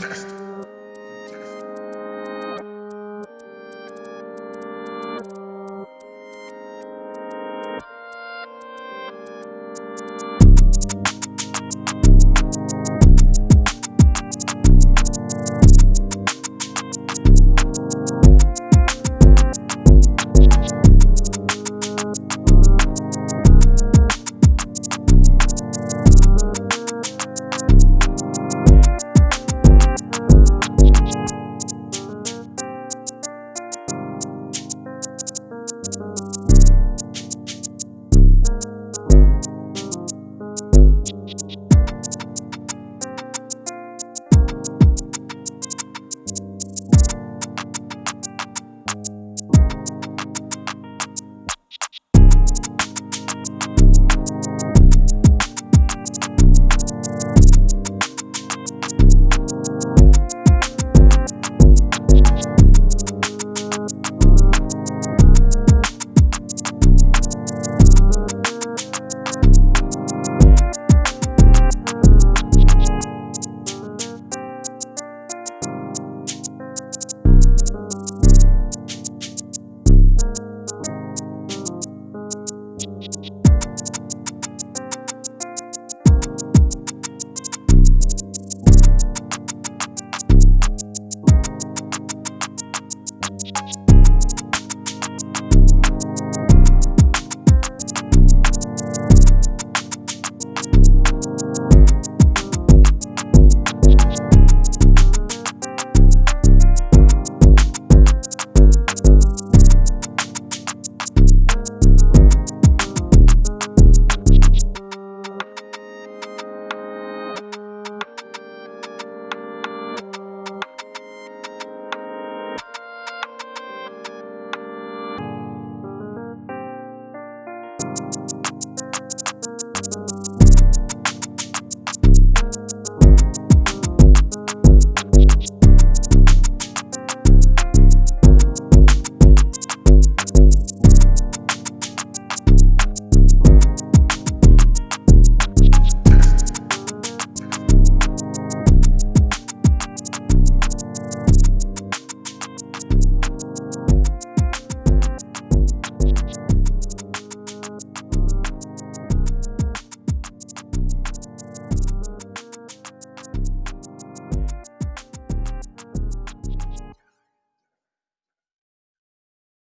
protest.